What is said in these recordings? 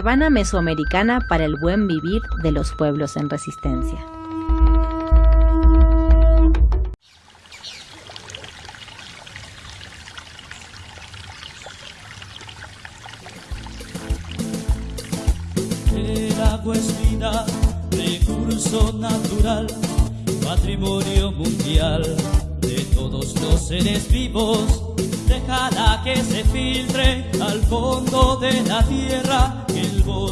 Caravana Mesoamericana para el Buen Vivir de los Pueblos en Resistencia. El agua es vida, recurso natural, patrimonio mundial de todos los seres vivos. Déjala que se filtre al fondo de la tierra,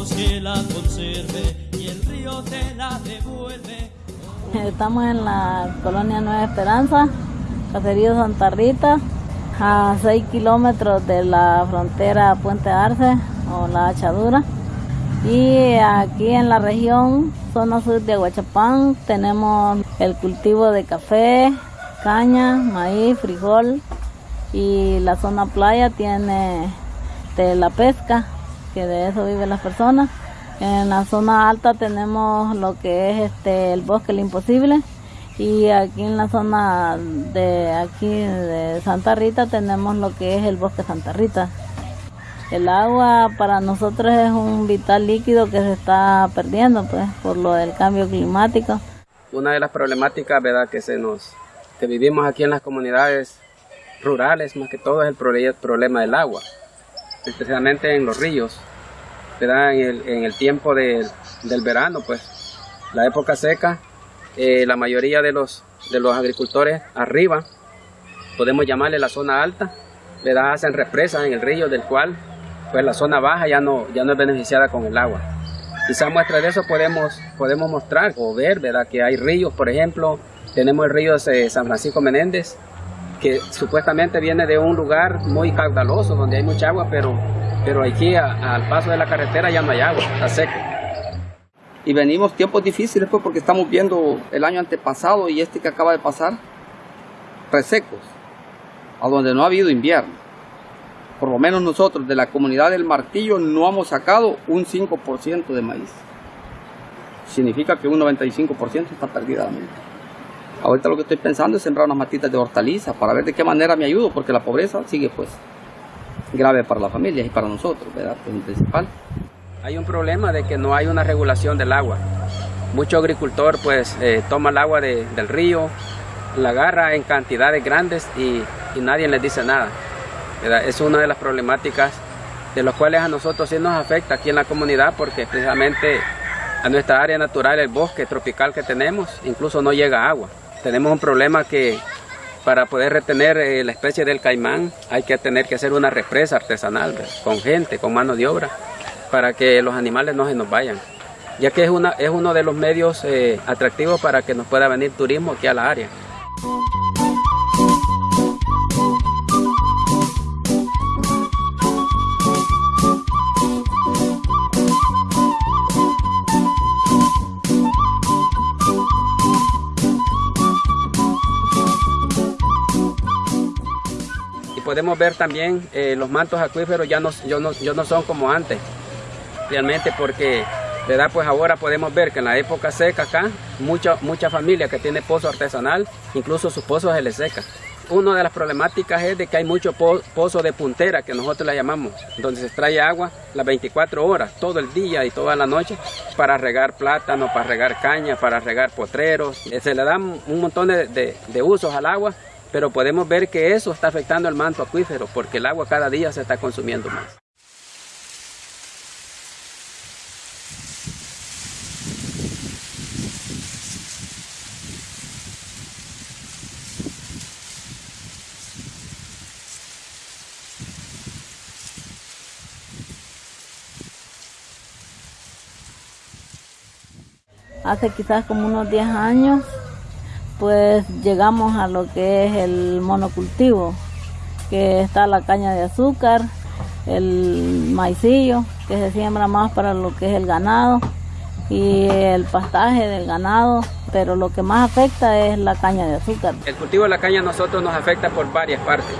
que la conserve y el río te la devuelve. Estamos en la colonia Nueva Esperanza, Caserío Santa Rita, a 6 kilómetros de la frontera Puente Arce o la Hachadura. Y aquí en la región, zona sur de Aguachapán, tenemos el cultivo de café, caña, maíz, frijol y la zona playa tiene de la pesca, que de eso viven las personas. En la zona alta tenemos lo que es este el bosque el imposible y aquí en la zona de aquí de Santa Rita tenemos lo que es el bosque Santa Rita. El agua para nosotros es un vital líquido que se está perdiendo pues por lo del cambio climático. Una de las problemáticas ¿verdad? que se nos que vivimos aquí en las comunidades rurales más que todo es el problema del agua, especialmente en los ríos, ¿verdad? En, el, en el tiempo de, del verano, pues la época seca, eh, la mayoría de los, de los agricultores arriba, podemos llamarle la zona alta, ¿verdad? hacen represas en el río del cual pues la zona baja ya no, ya no es beneficiada con el agua. Quizá muestra de eso podemos, podemos mostrar o ver ¿verdad? que hay ríos, por ejemplo, tenemos el río de San Francisco Menéndez, que supuestamente viene de un lugar muy caudaloso, donde hay mucha agua, pero, pero aquí al paso de la carretera ya no hay agua, está seco. Y venimos tiempos difíciles pues porque estamos viendo el año antepasado y este que acaba de pasar, resecos, a donde no ha habido invierno. Por lo menos nosotros de la comunidad del Martillo no hemos sacado un 5% de maíz. Significa que un 95% está perdidamente. Ahorita lo que estoy pensando es sembrar unas matitas de hortaliza para ver de qué manera me ayudo, porque la pobreza sigue pues grave para la familia y para nosotros, ¿verdad? Es el principal. Hay un problema de que no hay una regulación del agua. Mucho agricultor pues eh, toma el agua de, del río, la agarra en cantidades grandes y, y nadie les dice nada. ¿verdad? Es una de las problemáticas de las cuales a nosotros sí nos afecta aquí en la comunidad porque precisamente a nuestra área natural, el bosque tropical que tenemos, incluso no llega agua. Tenemos un problema que para poder retener eh, la especie del caimán hay que tener que hacer una represa artesanal con gente, con mano de obra, para que los animales no se nos vayan. Ya que es, uno de los medios eh, atractivos para que nos pueda venir turismo aquí a la área. Podemos ver también eh, los mantos acuíferos ya no, ya, no, ya no son como antes, realmente porque ¿verdad? pues ahora podemos ver que en la época seca acá, mucha, mucha familia que tiene pozo artesanal, incluso sus pozos se les seca. Una de las problemáticas es de que hay mucho po pozo de puntera, que nosotros la llamamos, donde se extrae agua las 24 horas, todo el día y toda la noche, para regar plátano, para regar caña, para regar potreros. Eh, se le dan un montón de, de, de usos al agua pero podemos ver que eso está afectando al manto acuífero porque el agua cada día se está consumiendo más. Hace quizás como unos 10 años pues llegamos a lo que es el monocultivo, que está la caña de azúcar, el maicillo, que se siembra más para lo que es el ganado, y el pastaje del ganado, pero lo que más afecta es la caña de azúcar. El cultivo de la caña a nosotros nos afecta por varias partes.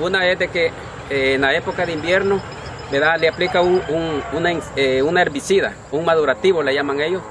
Una es de que eh, en la época de invierno ¿verdad? le aplica un, una, eh, una herbicida, un madurativo le llaman ellos,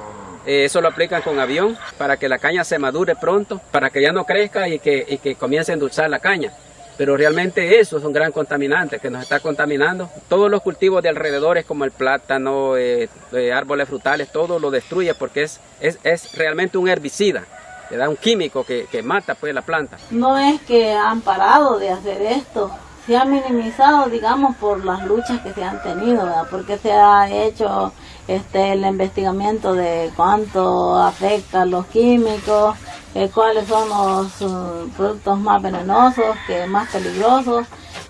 eh, eso lo aplican con avión para que la caña se madure pronto, para que ya no crezca y que, y que comience a endulzar la caña. pero realmente eso es un gran contaminante que nos está contaminando. Todos los cultivos de alrededores como el plátano, eh, eh, árboles frutales, todo lo destruye porque es, es, es realmente un herbicida, le da un químico que, que mata pues la planta. No es que han parado de hacer esto, se ha minimizado, digamos, por las luchas que se han tenido, ¿verdad? porque se ha hecho este, el investigamiento de cuánto afectan los químicos, eh, cuáles son los uh, productos más venenosos, que más peligrosos,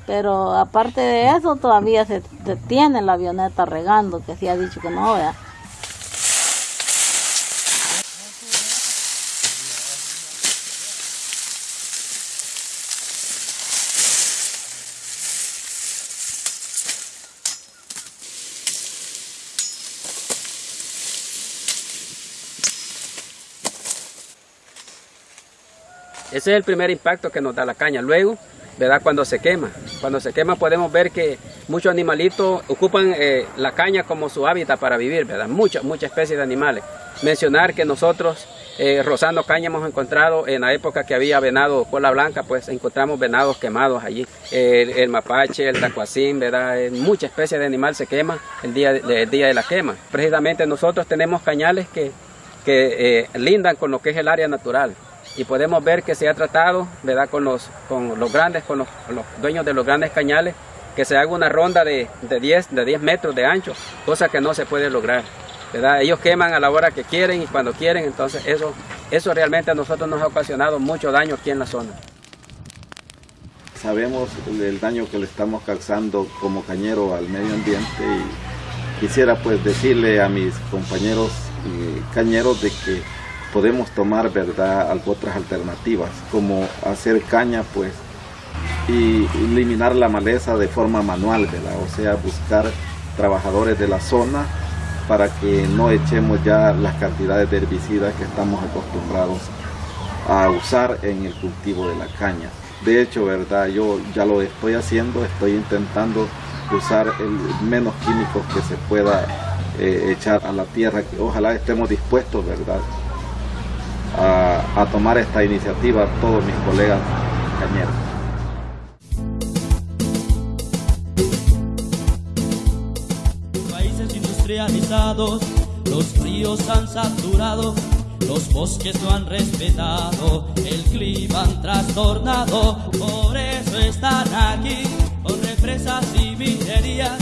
pero aparte de eso todavía se, se tiene la avioneta regando, que sí ha dicho que no, ¿verdad? Ese es el primer impacto que nos da la caña. Luego, ¿verdad? Cuando se quema. Cuando se quema podemos ver que muchos animalitos ocupan eh, la caña como su hábitat para vivir, ¿verdad? Muchas, muchas especies de animales. Mencionar que nosotros, eh, rozando caña, hemos encontrado en la época que había venado cola blanca, pues encontramos venados quemados allí. El, mapache, el tacuacín, ¿verdad? Eh, muchas especies de animal se queman el día, de, día de la quema. Precisamente nosotros tenemos cañales que, que lindan con lo que es el área natural y podemos ver que se ha tratado ¿verdad? Con, los, con los grandes, con los, dueños de los grandes cañales, que se haga una ronda de, de, 10, de 10 metros de ancho, cosa que no se puede lograr. ¿verdad? Ellos queman a la hora que quieren y cuando quieren, entonces eso, eso realmente a nosotros nos ha ocasionado mucho daño aquí en la zona. Sabemos el daño que le estamos causando como cañero al medio ambiente y quisiera pues decirle a mis compañeros cañeros de que podemos tomar verdad otras alternativas como hacer caña pues y eliminar la maleza de forma manual ¿verdad? o sea buscar trabajadores de la zona para que no echemos ya las cantidades de herbicidas que estamos acostumbrados a usar en el cultivo de la caña. De hecho verdad yo ya lo estoy haciendo estoy intentando usar el menos químicos que se pueda eh, echar a la tierra que ojalá estemos dispuestos verdad a, a, tomar esta iniciativa todos mis colegas cañeros. Países industrializados, los ríos han saturado, los bosques no han respetado, el clima han trastornado, por eso están aquí, con represas y minerías,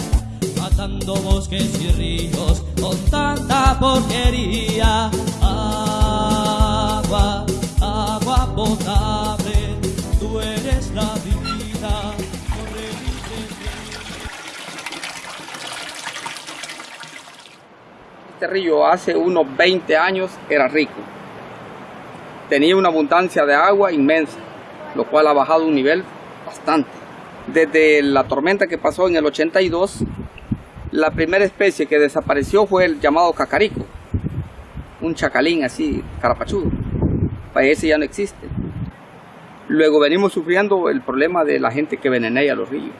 matando bosques y ríos con tanta porquería. Agua, potable, tú eres la vida. Este río hace unos 20 años era rico. Tenía una abundancia de agua inmensa, lo cual ha bajado un nivel bastante. Desde la tormenta que pasó en el 82, la primera especie que desapareció fue el llamado cacarico, un chacalín así, carapachudo. Ese ya no existe. Luego venimos sufriendo el problema de la gente que venenea los ríos.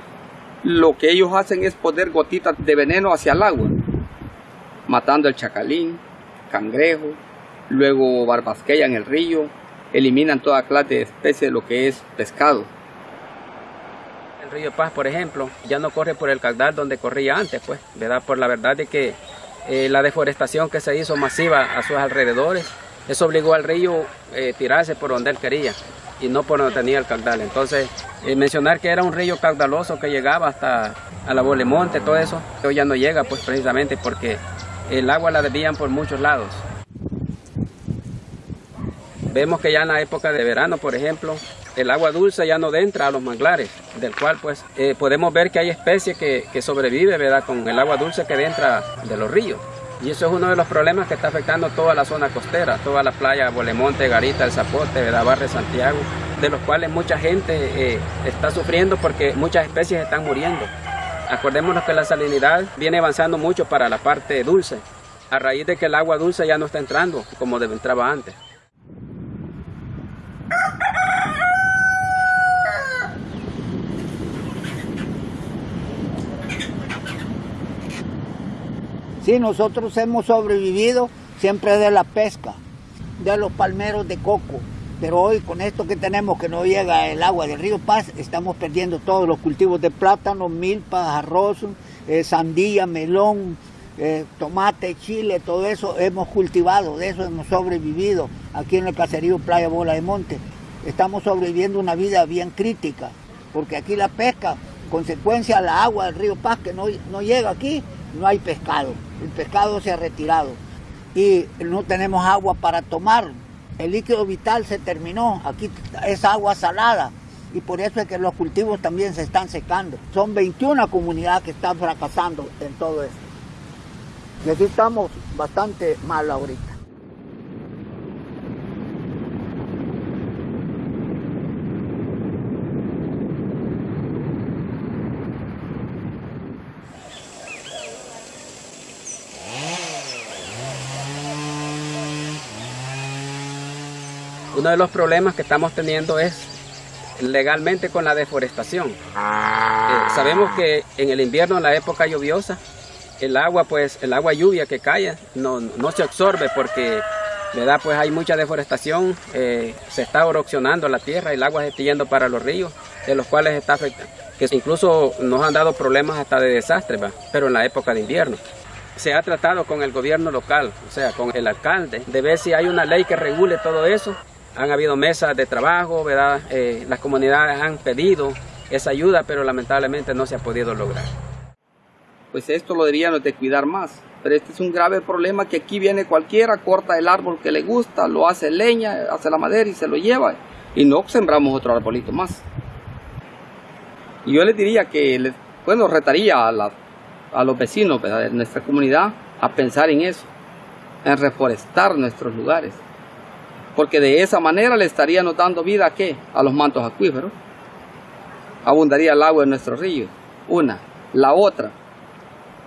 Lo que ellos hacen es poner gotitas de veneno hacia el agua, matando el chacalín, cangrejo, luego barbasquean el río, eliminan toda clase de especie de lo que es pescado. El río Paz, por ejemplo, ya no corre por el caudal donde corría antes, pues, ¿verdad? Por la verdad de que eh, la deforestación que se hizo masiva a sus alrededores, eso obligó al río eh, tirarse por donde él quería y no por donde tenía el caudal. Entonces, eh, mencionar que era un río caudaloso que llegaba hasta a la Bolemonte, todo eso, hoy ya no llega, pues precisamente porque el agua la desvían por muchos lados. Vemos que ya en la época de verano, por ejemplo, el agua dulce ya no entra a los manglares, del cual pues eh, podemos ver que hay especies que, que sobreviven con el agua dulce que entra de los ríos. Y eso es uno de los problemas que está afectando toda la zona costera, toda la playa Bolemonte, Garita, El Zapote, ¿verdad? Barre Santiago, de los cuales mucha gente eh, está sufriendo porque muchas especies están muriendo. Acordémonos que la salinidad viene avanzando mucho para la parte dulce, a raíz de que el agua dulce ya no está entrando como entraba antes. Sí, nosotros hemos sobrevivido siempre de la pesca, de los palmeros de coco. Pero hoy con esto que tenemos que no llega el agua del río Paz, estamos perdiendo todos los cultivos de plátano, milpa, arroz, eh, sandía, melón, eh, tomate, chile, todo eso hemos cultivado, de eso hemos sobrevivido aquí en el caserío Playa Bola de Monte. Estamos sobreviviendo una vida bien crítica, porque aquí la pesca, consecuencia la agua del río Paz que no, no llega aquí, no hay pescado. El pescado se ha retirado y no tenemos agua para tomar. El líquido vital se terminó, aquí es agua salada y por eso es que los cultivos también se están secando. Son 21 comunidades que están fracasando en todo esto. Y aquí estamos bastante mal ahorita. Uno de los problemas que estamos teniendo es legalmente con la deforestación. Eh, sabemos que en el invierno, en la época lluviosa, el agua, pues, el agua lluvia que cae no, no se absorbe porque, ¿verdad? Pues hay mucha deforestación, eh, se está erosionando la tierra, el agua se está yendo para los ríos, de los cuales está afectando, que incluso nos han dado problemas hasta de desastre, pero en la época de invierno. Se ha tratado con el gobierno local, o sea, con el alcalde, de ver si hay una ley que regule todo eso. Han habido mesas de trabajo, ¿verdad? Eh, las comunidades han pedido esa ayuda, pero lamentablemente no se ha podido lograr pues esto lo deberían de cuidar más. Pero este es un grave problema que aquí viene cualquiera, corta el árbol que le gusta, lo hace leña, hace la madera y se lo lleva. Y no sembramos otro arbolito más. Y yo les diría que, bueno, retaría a, a los vecinos de nuestra comunidad a pensar en eso, en reforestar nuestros lugares. Porque de esa manera le estaríamos dando vida a qué? A los mantos acuíferos. Abundaría el agua en nuestros ríos. Una. La otra,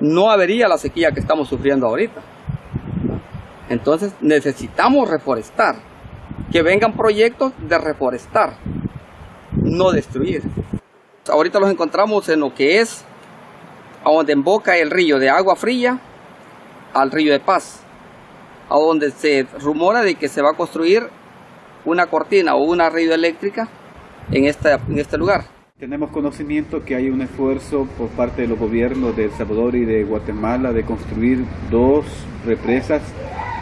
no habría la sequía que estamos sufriendo ahorita. Entonces necesitamos reforestar, que vengan proyectos de reforestar, no destruir. Ahorita los encontramos en lo que es a donde emboca el río de agua fría al río de paz, a donde se rumora de que se va a construir una cortina o una río eléctrica en, en este lugar. Tenemos conocimiento que hay un esfuerzo por parte de los gobiernos de El Salvador y de Guatemala de construir dos represas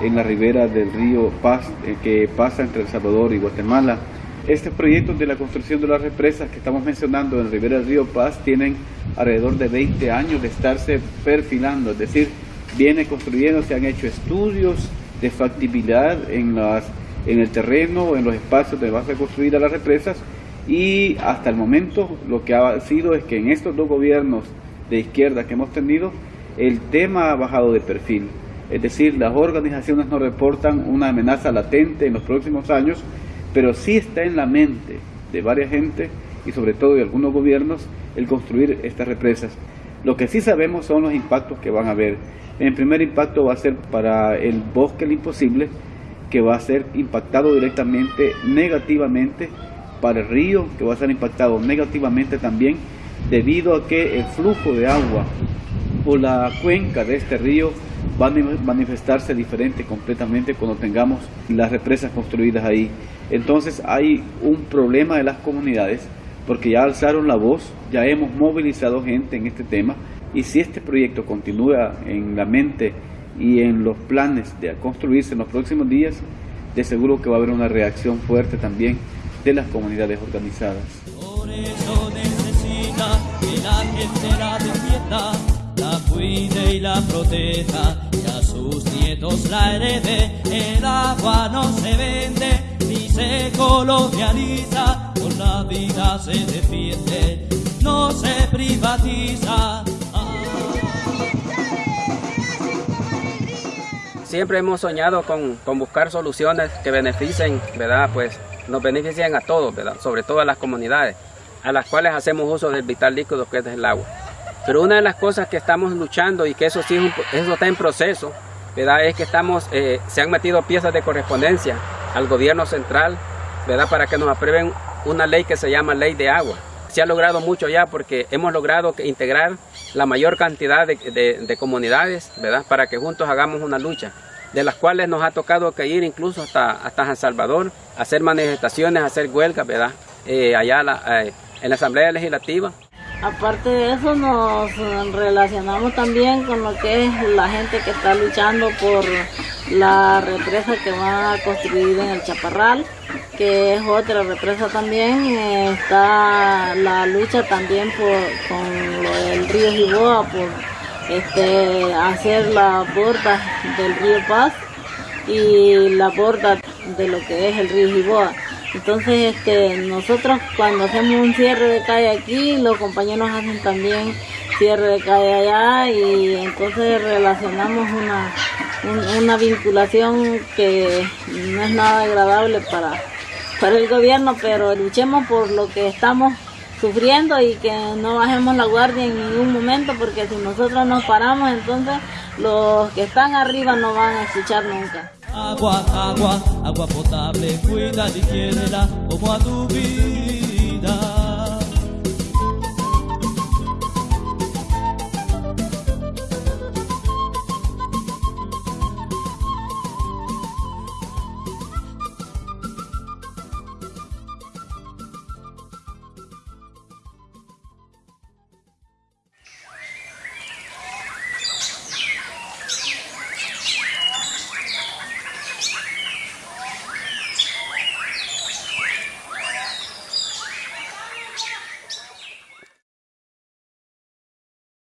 en la ribera del río Paz eh, que pasa entre El Salvador y Guatemala. Estos proyectos de la construcción de las represas que estamos mencionando en la ribera del río Paz tienen alrededor de 20 años de estarse perfilando, es decir, viene construyendo, se han hecho estudios de factibilidad en, las, en el terreno, en los espacios donde van a construir las represas y hasta el momento lo que ha sido es que en estos dos gobiernos de izquierda que hemos tenido, el tema ha bajado de perfil. Es decir, las organizaciones no reportan una amenaza latente en los próximos años, pero sí está en la mente de varias gente y sobre todo de algunos gobiernos el construir estas represas. Lo que sí sabemos son los impactos que van a haber. El primer impacto va a ser para el bosque el imposible, que va a ser impactado directamente, negativamente para el río, que va a ser impactado negativamente también debido a que el flujo de agua o la cuenca de este río va a manifestarse diferente completamente cuando tengamos las represas construidas ahí. Entonces hay un problema de las comunidades porque ya alzaron la voz, ya hemos movilizado gente en este tema y si este proyecto continúa en la mente y en los planes de construirse en los próximos días, de seguro que va a haber una reacción fuerte también de las comunidades organizadas. Por eso necesita que la gente la defienda, la cuide y la proteja, y a sus nietos la herede. El agua no se vende se colonializa, con la vida se defiende, no se privatiza. Siempre hemos soñado con, con buscar soluciones que beneficien, ¿verdad? Pues nos benefician a todos, ¿verdad? sobre todo a las comunidades, a las cuales hacemos uso del vital líquido que es el agua. Pero una de las cosas que estamos luchando y que eso sí eso está en proceso, ¿verdad? es que estamos, eh, se han metido piezas de correspondencia al gobierno central ¿verdad? para que nos aprueben una ley que se llama Ley de Agua. Se ha logrado mucho ya porque hemos logrado integrar la mayor cantidad de, de comunidades ¿verdad? para que juntos hagamos una lucha de las cuales nos ha tocado que ir incluso hasta, hasta San Salvador, hacer manifestaciones, hacer huelgas, ¿verdad? Eh, allá eh, en la Asamblea Legislativa. Aparte de eso nos relacionamos también con lo que es la gente que está luchando por la represa que van a construir en el Chaparral, que es otra represa también. Está la lucha también por, con el río Jiboa, por este, hacer la borda del río Paz y la borda de lo que es el río Jiboa. Entonces, este, nosotros cuando hacemos un cierre de calle aquí, los compañeros hacen también cierre de calle allá y entonces relacionamos una, una vinculación que no es nada agradable para, para el gobierno, pero luchemos por lo que estamos sufriendo y que no bajemos la guardia en ningún momento porque si nosotros nos paramos entonces los que están arriba no van a escuchar nunca. Agua, agua, agua potable, cuida quiérela como a tu vida.